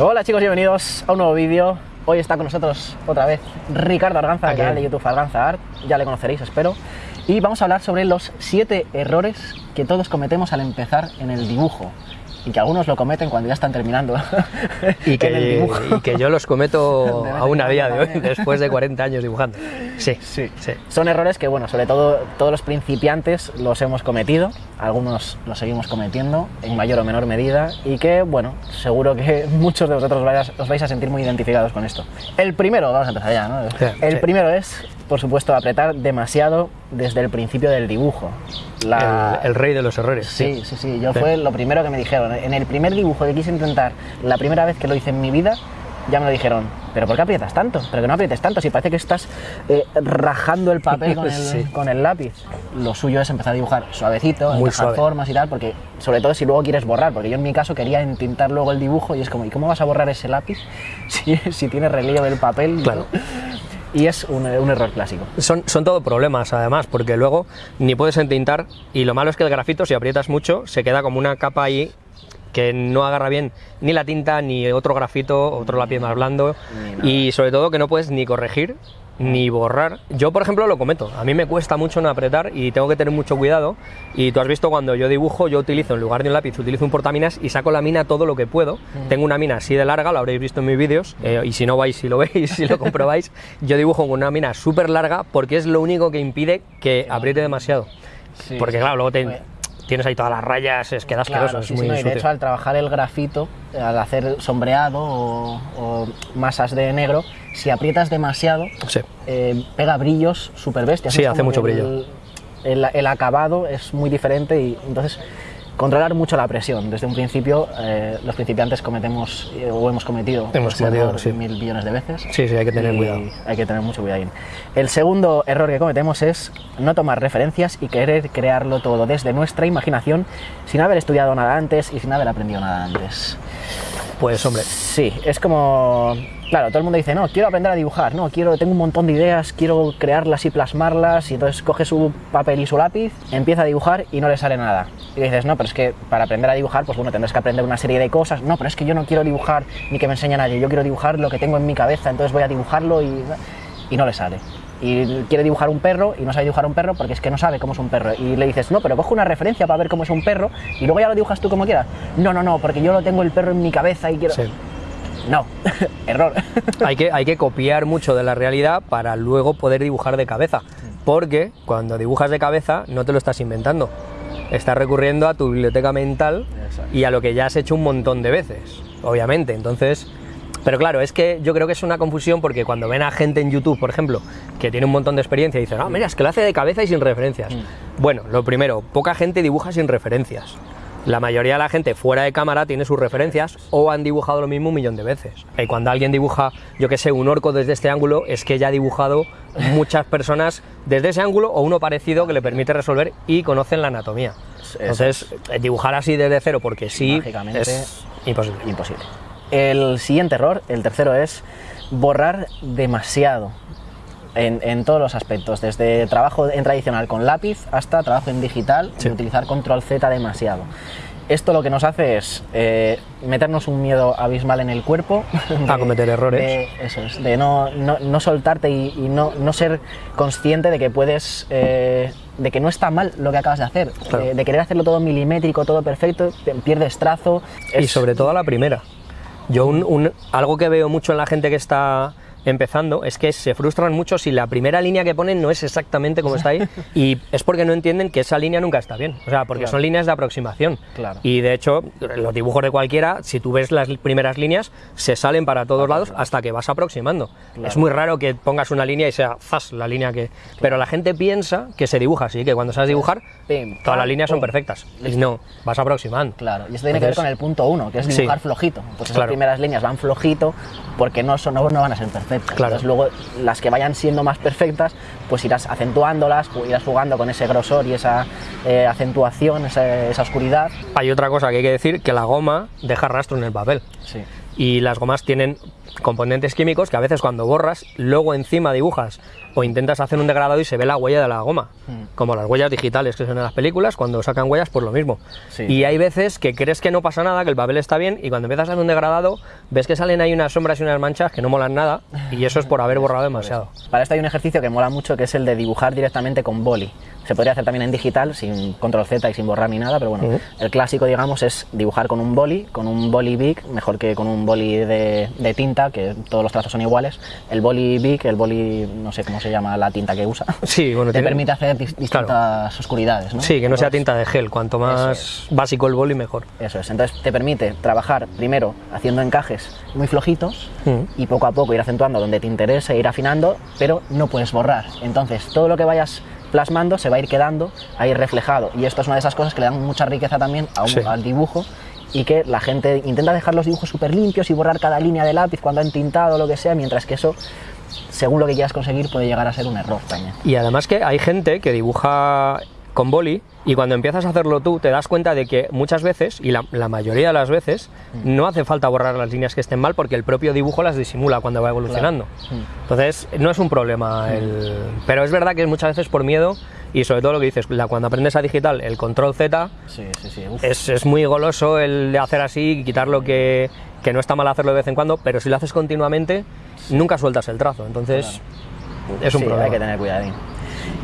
Hola chicos, bienvenidos a un nuevo vídeo. Hoy está con nosotros otra vez Ricardo Arganza, canal de YouTube Arganza Art, ya le conoceréis, espero. Y vamos a hablar sobre los 7 errores que todos cometemos al empezar en el dibujo y que algunos lo cometen cuando ya están terminando y que, y que yo los cometo aún a día de hoy, después de 40 años dibujando. Sí, sí, sí. Son errores que, bueno, sobre todo todos los principiantes los hemos cometido, algunos los seguimos cometiendo en mayor o menor medida y que, bueno, seguro que muchos de vosotros os vais a sentir muy identificados con esto. El primero, vamos a empezar ya, ¿no? El primero es por supuesto, apretar demasiado desde el principio del dibujo. El, rey de los errores. Sí, sí, sí. Yo fue lo primero que me dijeron. En el primer dibujo que quise intentar, la primera vez que lo hice en mi vida, ya me lo dijeron. ¿Pero por qué aprietas tanto? ¿Pero que no aprietes tanto? Si parece que estás eh, rajando el papel con el, con el, lápiz. Lo suyo es empezar a dibujar suavecito, Muy formas y tal, porque sobre todo si luego quieres borrar, porque yo en mi caso quería intentar luego el dibujo y es como, ¿y cómo vas a borrar ese lápiz si, si tiene relieve del papel? Claro y es un, error clásico. Son, son todo problemas además, porque luego ni puedes entintar y lo malo es que el grafito si aprietas mucho se queda como una capa ahí que no agarra bien ni la tinta ni otro grafito, otro lápiz más blando y sobre todo que no puedes ni corregir ni borrar. Yo, por ejemplo, lo cometo. A mí me cuesta mucho no apretar y tengo que tener mucho cuidado. Y tú has visto cuando yo dibujo, yo utilizo en lugar de un lápiz, utilizo un portaminas y saco la mina todo lo que puedo. Tengo una mina así de larga, lo habréis visto en mis vídeos. Eh, y si no vais, si lo veis, si lo comprobáis, yo dibujo con una mina súper larga porque es lo único que impide que apriete demasiado. porque claro, luego te, tienes ahí todas las rayas, es queda asqueroso, es muy De hecho, al trabajar el grafito, al hacer sombreado o, masas de negro, si aprietas demasiado, eh, pega brillos súper bestias. Sí, hace mucho brillo. El, el, acabado es muy diferente y entonces controlar mucho la presión. Desde un principio, eh, los principiantes cometemos eh, o hemos cometido, hemos cometido mil millones de veces. Sí, sí, hay que tener cuidado. Hay que tener mucho cuidado. El segundo error que cometemos es no tomar referencias y querer crearlo todo desde nuestra imaginación sin haber estudiado nada antes y sin haber aprendido nada antes. Pues hombre. Sí, es como Claro, todo el mundo dice, no, quiero aprender a dibujar, no, quiero, tengo un montón de ideas, quiero crearlas y plasmarlas, y entonces coge su papel y su lápiz, empieza a dibujar y no le sale nada. Y dices, no, pero es que para aprender a dibujar, pues bueno, tendrás que aprender una serie de cosas, no, pero es que yo no quiero dibujar ni que me enseñe nadie, yo quiero dibujar lo que tengo en mi cabeza, entonces voy a dibujarlo y, y no le sale y quiere dibujar un perro y no sabe dibujar un perro porque es que no sabe cómo es un perro. Y le dices, no, pero coge una referencia para ver cómo es un perro y luego ya lo dibujas tú como quieras. No, no, no, porque yo lo tengo el perro en mi cabeza y quiero. No, error. hay, que, hay que copiar mucho de la realidad para luego poder dibujar de cabeza, porque cuando dibujas de cabeza no te lo estás inventando, estás recurriendo a tu biblioteca mental y a lo que ya has hecho un montón de veces, obviamente, entonces... Pero claro, es que yo creo que es una confusión porque cuando ven a gente en YouTube, por ejemplo, que tiene un montón de experiencia y dicen, ah, mira, es que lo hace de cabeza y sin referencias. Mm. Bueno, lo primero, poca gente dibuja sin referencias. La mayoría de la gente fuera de cámara tiene sus referencias o han dibujado lo mismo un millón de veces. Y cuando alguien dibuja, yo que sé, un orco desde este ángulo, es que ya ha dibujado muchas personas desde ese ángulo o uno parecido que le permite resolver y conocen la anatomía. Entonces, eh, dibujar así desde cero porque sí es imposible. imposible. El siguiente error, el tercero, es borrar demasiado en, todos los aspectos, desde trabajo en tradicional con lápiz hasta trabajo en digital, sin utilizar control Z demasiado. Esto lo que nos hace es eh, meternos un miedo abismal en el cuerpo. a cometer errores. De, eso es, de no, no, soltarte y, no, no, ser consciente de que puedes. Eh, de que no está mal lo que acabas de hacer. De, querer hacerlo todo milimétrico, todo perfecto, pierdes trazo. Y sobre todo a la primera. Yo, un, algo que veo mucho en la gente que está empezando es que se frustran mucho si la primera línea que ponen no es exactamente como está ahí y es porque no entienden que esa línea nunca está bien, o sea, porque son líneas de aproximación. Y de hecho, los dibujos de cualquiera, si tú ves las primeras líneas, se salen para todos lados hasta que vas aproximando. Es muy raro que pongas una línea y sea zas la línea que... Pero la gente piensa que se dibuja así, que cuando sabes dibujar, todas las líneas son perfectas. Y no, vas aproximando. Claro, y esto tiene que ver con el punto uno, que es dibujar flojito. Pues esas primeras líneas van flojito porque no, son, no van a ser perfectas Claro. luego las que vayan siendo más perfectas, pues irás acentuándolas, pues irás jugando con ese grosor y esa eh, acentuación, esa, oscuridad. Hay otra cosa que hay que decir, que la goma deja rastro en el papel. Sí. Y las gomas tienen componentes químicos que a veces cuando borras, luego encima dibujas o intentas hacer un degradado y se ve la huella de la goma, Mm. como las huellas digitales que son en las películas, cuando sacan huellas, pues lo mismo. Sí. Y hay veces que crees que no pasa nada, que el papel está bien, y cuando empiezas a hacer un degradado, ves que salen ahí unas sombras y unas manchas que no molan nada, y eso es por haber borrado demasiado. Para esto hay un ejercicio que mola mucho que es el de dibujar directamente con boli. Se podría hacer también en digital, sin control Z y sin borrar ni nada, pero bueno, el clásico, digamos, es dibujar con un boli, con un boli big, mejor que con un boli de, de tinta, que todos los trazos son iguales. El boli big, el boli, no sé cómo se llama la tinta que usa, Sí, bueno, te tiene- permite hacer dis- distintas oscuridades, ¿no? Sí, que no sea tinta de gel, cuanto más básico el boli mejor. Eso es, entonces te permite trabajar primero haciendo encajes muy flojitos Mm. y poco a poco ir acentuando donde te interese, ir afinando, pero no puedes borrar. Entonces todo lo que vayas plasmando se va a ir quedando ahí reflejado y esto es una de esas cosas que le dan mucha riqueza también a un- Sí. al dibujo y que la gente intenta dejar los dibujos súper limpios y borrar cada línea de lápiz cuando han tintado o lo que sea, mientras que eso, según lo que quieras conseguir, puede llegar a ser un error también. Y además que hay gente que dibuja con boli y cuando empiezas a hacerlo tú te das cuenta de que muchas veces, y la, la mayoría de las veces, no hace falta borrar las líneas que estén mal porque el propio dibujo las disimula cuando va evolucionando. Mm. Entonces no es un problema, el- pero es verdad que muchas veces por miedo y sobre todo lo que dices, la- cuando aprendes a digital el control Z Sí, sí, sí. uf. es, es muy goloso el de hacer así y quitar lo que, que no está mal hacerlo de vez en cuando, pero si lo haces continuamente nunca sueltas el trazo, entonces es un problema. hay que tener cuidadín.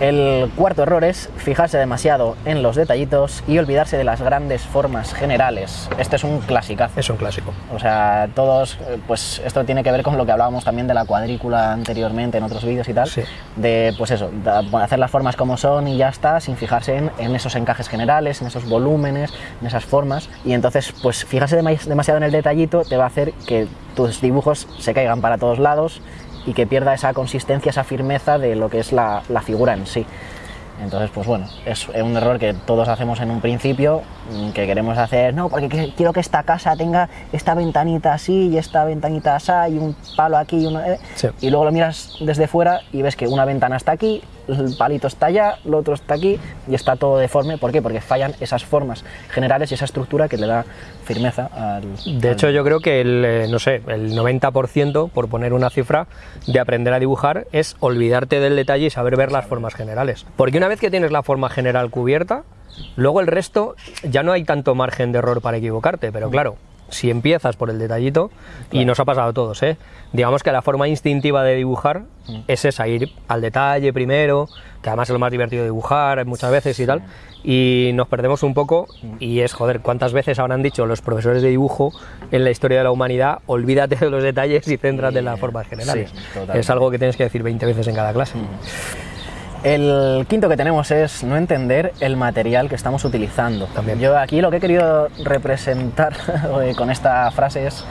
El cuarto error es fijarse demasiado en los detallitos y olvidarse de las grandes formas generales. Este es un clasicazo. Es un clásico. O sea, todos, eh, pues esto tiene que ver con lo que hablábamos también de la cuadrícula anteriormente en otros vídeos y tal. Sí. De, pues eso, hacer las formas como son y ya está, sin fijarse en, en esos encajes generales, en esos volúmenes, en esas formas. Y entonces, pues fijarse dema- demasiado en el detallito te va a hacer que tus dibujos se caigan para todos lados y que pierda esa consistencia, esa firmeza de lo que es la, figura en sí. Entonces, pues bueno, es un error que todos hacemos en un principio, mm, que queremos hacer, no, porque que- quiero que esta casa tenga esta ventanita así y esta ventanita así y un palo aquí y uno... eh, Sí. Y luego lo miras desde fuera y ves que una ventana está aquí, el palito está allá, lo otro está aquí y está todo deforme. ¿Por qué? Porque fallan esas formas generales y esa estructura que le da firmeza al... De al- hecho, yo creo que el, eh, no sé, el 90%, por poner una cifra, de aprender a dibujar es olvidarte del detalle y saber ver las formas generales. Porque una vez que tienes la forma general cubierta, luego el resto ya no hay tanto margen de error para equivocarte, pero claro, si empiezas por el detallito, y nos ha pasado a todos, ¿eh? digamos que la forma instintiva de dibujar es esa, ir al detalle primero, que además es lo más divertido de dibujar muchas veces y tal, y nos perdemos un poco y es, joder, ¿cuántas veces habrán dicho los profesores de dibujo en la historia de la humanidad, olvídate de los detalles y céntrate en las formas generales? sí, es algo que tienes que decir 20 veces en cada clase. El quinto que tenemos es no entender el material que estamos utilizando. También. Yo aquí lo que he querido representar con esta frase es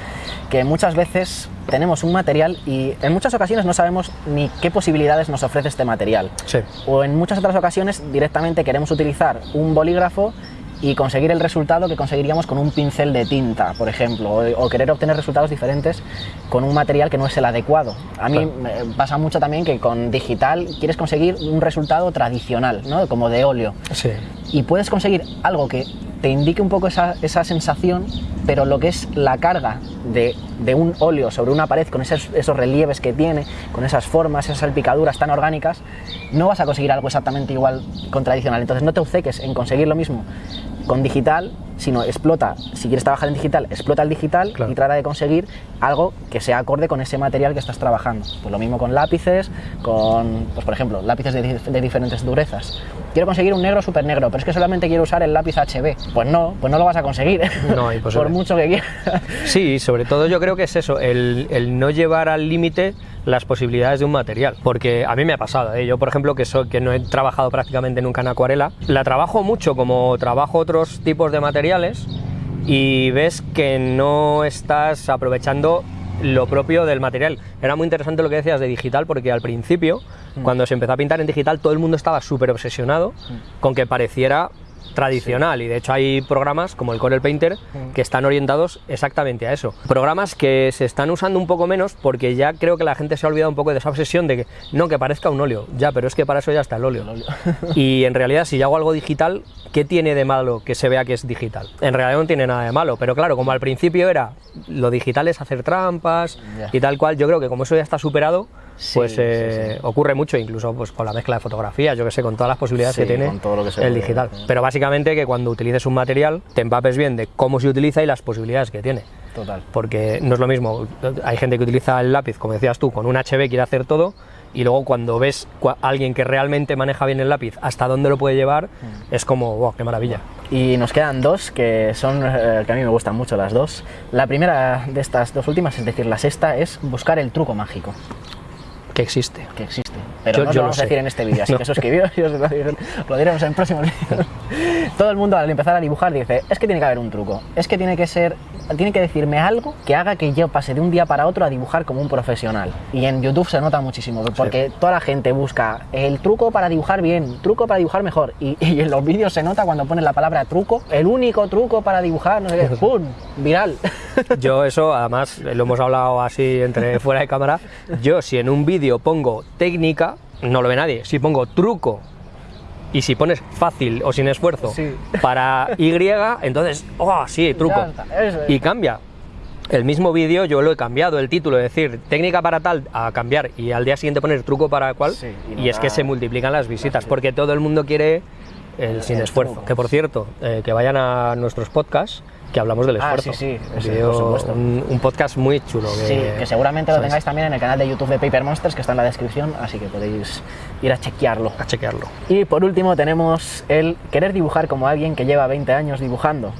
que muchas veces tenemos un material y en muchas ocasiones no sabemos ni qué posibilidades nos ofrece este material. Sí. O en muchas otras ocasiones directamente queremos utilizar un bolígrafo y conseguir el resultado que conseguiríamos con un pincel de tinta, por ejemplo, o, o querer obtener resultados diferentes con un material que no es el adecuado. A mí Claro. me pasa mucho también que con digital quieres conseguir un resultado tradicional, ¿no? como de óleo, Sí. y puedes conseguir algo que te indique un poco esa, esa sensación, pero lo que es la carga de, de un óleo sobre una pared con esos, esos relieves que tiene, con esas formas, esas salpicaduras tan orgánicas, no vas a conseguir algo exactamente igual con tradicional. Entonces no te obceques en conseguir lo mismo con digital, sino explota, si quieres trabajar en digital, explota el digital Claro. y trata de conseguir algo que sea acorde con ese material que estás trabajando. Pues lo mismo con lápices, con, pues por ejemplo, lápices de, dif- de diferentes durezas. Quiero conseguir un negro súper negro, pero es que solamente quiero usar el lápiz HB. Pues no, pues no lo vas a conseguir. No, por mucho que quieras. Sí, sobre todo yo creo que es eso, el, el no llevar al límite las posibilidades de un material. Porque a mí me ha pasado, ¿eh? yo por ejemplo que, soy, que no he trabajado prácticamente nunca en acuarela, la trabajo mucho como trabajo otros tipos de materiales y ves que no estás aprovechando lo propio del material. Era muy interesante lo que decías de digital porque al principio, cuando se empezó a pintar en digital, todo el mundo estaba súper obsesionado con que pareciera tradicional y de hecho hay programas como el Corel Painter que están orientados exactamente a eso. Programas que se están usando un poco menos porque ya creo que la gente se ha olvidado un poco de esa obsesión de que no, que parezca un óleo, ya, pero es que para eso ya está el óleo. Y en realidad si yo hago algo digital, ¿qué tiene de malo que se vea que es digital? En realidad no tiene nada de malo, pero claro, como al principio era lo digital es hacer trampas y tal cual, yo creo que como eso ya está superado, pues Sí, eh, ocurre mucho, incluso pues, con la mezcla de fotografías, yo que sé, con todas las posibilidades Sí, que tiene todo lo que el digital. Pero básicamente que cuando utilices un material te empapes bien de cómo se utiliza y las posibilidades que tiene. Total. Porque no es lo mismo, hay gente que utiliza el lápiz, como decías tú, con un HB quiere hacer todo, y luego cuando ves a alguien que realmente maneja bien el lápiz, hasta dónde lo puede llevar, Mm. es como, wow, qué maravilla. Y nos quedan dos que son eh, que a mí me gustan mucho las dos. La primera de estas dos últimas, es decir, la sexta, es buscar el truco mágico Que existe. que existe. Pero Yo- no yo lo vamos sé. a decir en este vídeo, así No. que suscribiros y os lo diremos en próximos vídeos. Todo el mundo al empezar a dibujar dice, es que tiene que haber un truco, es que tiene que ser, tiene que decirme algo que haga que yo pase de un día para otro a dibujar como un profesional. Y en YouTube se nota muchísimo, porque toda la gente busca el truco para dibujar bien, truco para dibujar mejor. Y, y en los vídeos se nota cuando ponen la palabra truco, el único truco para dibujar, no sé qué, ¡pum! Viral. Yo eso, además, lo hemos hablado así entre fuera de cámara, yo si en un vídeo pongo técnica, no lo ve nadie. Si pongo truco y si pones fácil o sin esfuerzo Sí. para Y, entonces, oh, sí, truco. Está, es. Y cambia. El mismo vídeo yo lo he cambiado, el título, es decir, técnica para tal, a cambiar y al día siguiente poner truco para cual. Sí, y y es que se multiplican las visitas, porque todo el mundo quiere el sin esfuerzo. Que por cierto, eh, que vayan a nuestros podcasts, que hablamos del Ah, esfuerzo. sí, sí, Un ese, vídeo- por supuesto. un, un podcast muy chulo. Que, Sí, que seguramente lo ¿sabes? tengáis también en el canal de YouTube de Paper Monsters, que está en la descripción, así que podéis ir a chequearlo. A chequearlo. Y por último tenemos el querer dibujar como alguien que lleva 20 años dibujando.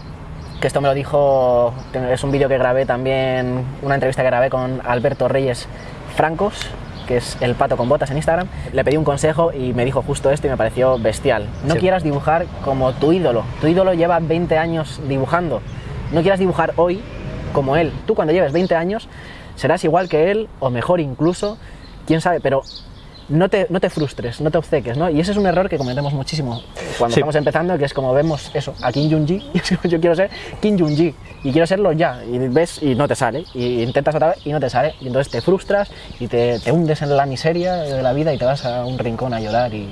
Que esto me lo dijo, es un vídeo que grabé también, una entrevista que grabé con Alberto Reyes Francos, que es el pato con botas en Instagram. Le pedí un consejo y me dijo justo esto y me pareció bestial. No Sí. quieras dibujar como tu ídolo. Tu ídolo lleva 20 años dibujando. No quieras dibujar hoy como él. Tú cuando lleves 20 años serás igual que él o mejor incluso, quién sabe, pero no te, no te frustres, no te obceques, ¿no? Y ese es un error que cometemos muchísimo cuando Sí. estamos empezando, que es como vemos eso, a Kim Jong-ji, yo quiero ser Kim Jong-ji, y quiero serlo ya, y ves y no te sale, y intentas otra vez y no te sale, y entonces te frustras y te, te hundes en la miseria de la vida y te vas a un rincón a llorar y.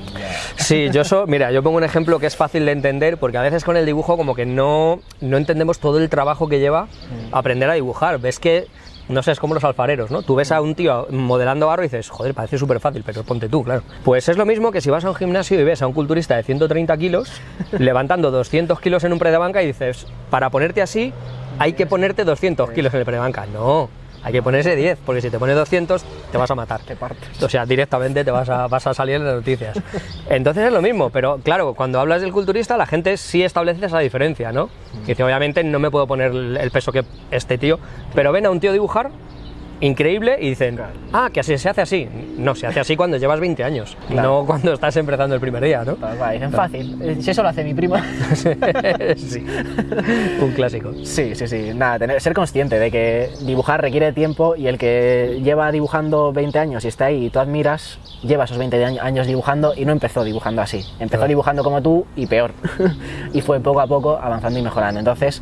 Sí, yo so, mira, yo pongo un ejemplo que es fácil de entender porque a veces con el dibujo como que no, no entendemos todo el trabajo que lleva aprender a dibujar. Ves que, no sé, es como los alfareros, ¿no? Tú ves a un tío modelando barro y dices, joder, parece súper fácil, pero ponte tú, claro. Pues es lo mismo que si vas a un gimnasio y ves a un culturista de 130 kilos levantando 200 kilos en un pre de banca y dices, para ponerte así hay que ponerte 200 kilos en el pre de banca. No, hay que ponerse 10, porque si te pones 200 te vas a matar. Te partes. O sea, directamente te vas a, vas a salir en las noticias. Entonces es lo mismo, pero claro, cuando hablas del culturista, la gente sí establece esa diferencia, ¿no? Que dice, obviamente no me puedo poner el el peso que este tío, pero ven a un tío dibujar increíble y dicen, Claro. ah, que así se hace así. No, se hace así cuando llevas 20 años, Claro. no cuando estás empezando el primer día, ¿no? Pues va, dicen fácil, Eh, si eso lo hace mi prima. sí, un clásico. Sí, sí, sí. Nada, tener, ser consciente de que dibujar requiere tiempo y el que lleva dibujando 20 años y está ahí y tú admiras, lleva esos 20 año- años dibujando y no empezó dibujando así. Empezó Claro. dibujando como tú y peor. y fue poco a poco avanzando y mejorando. Entonces,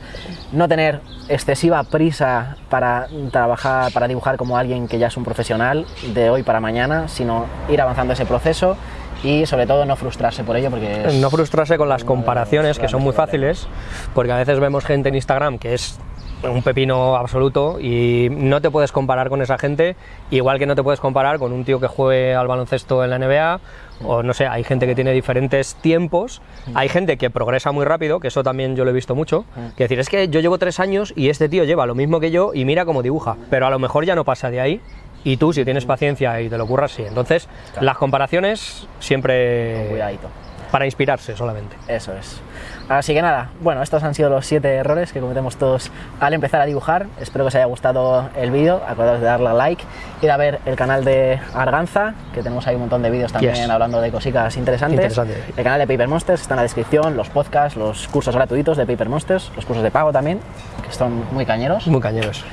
no tener excesiva prisa para trabajar, para dibujar como alguien que ya es un profesional de hoy para mañana, sino ir avanzando ese proceso y sobre todo no frustrarse por ello porque es- No frustrarse con las comparaciones, que son muy fáciles, porque a veces vemos gente en Instagram que es un pepino absoluto y no te puedes comparar con esa gente, igual que no te puedes comparar con un tío que juegue al baloncesto en la NBA, o no sé, hay gente que tiene diferentes tiempos, hay gente que progresa muy rápido, que eso también yo lo he visto mucho, que decir, es que yo llevo tres años y este tío lleva lo mismo que yo y mira cómo dibuja, pero a lo mejor ya no pasa de ahí. Y tú, si tienes paciencia y te lo curras, sí. Entonces, Claro. las comparaciones siempre Cuidadito. Para inspirarse solamente. Eso es. Así que nada, bueno, estos han sido los siete errores que cometemos todos al empezar a dibujar. Espero que os haya gustado el vídeo. Acordaos de darle a like, ir a ver el canal de Arganza, que tenemos ahí un montón de vídeos también Yes. hablando de cositas interesantes. Interesante. El canal de Paper Monsters está en la descripción, los podcasts, los cursos gratuitos de Paper Monsters, los cursos de pago también, que son muy cañeros. Muy cañeros.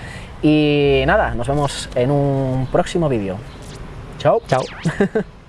Y nada, nos vemos en un próximo vídeo. Chao. Chao.